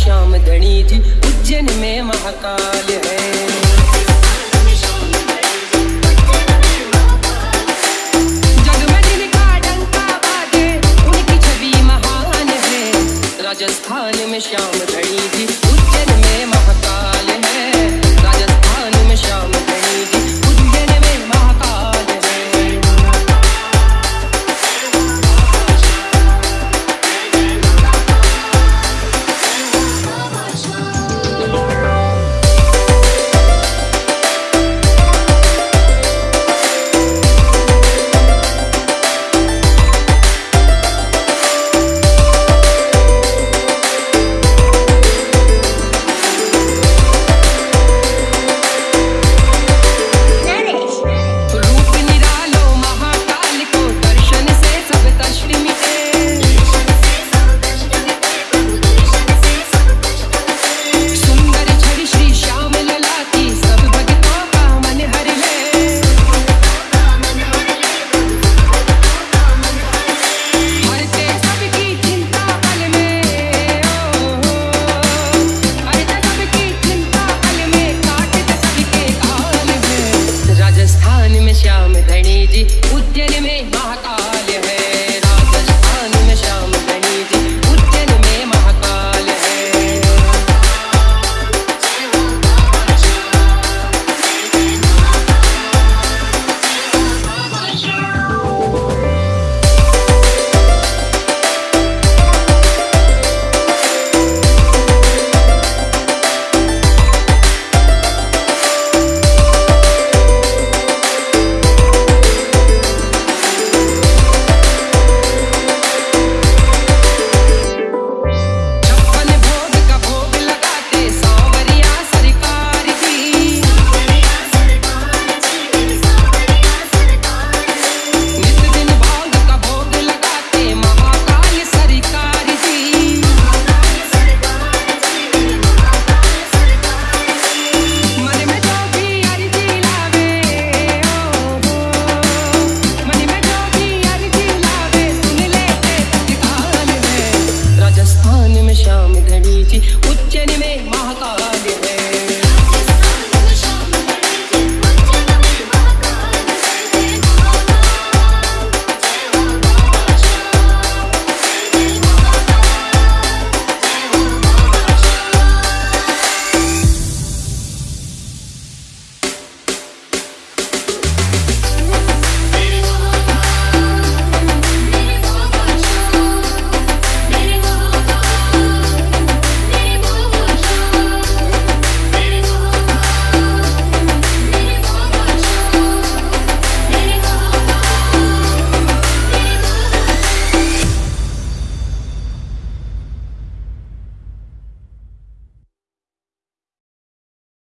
श्याम धनी जी उज्जैन में महाकाल है। राजस्थान में श्याम धनी जी उज्जैन में महाकाल है। राजस्थान में श्याम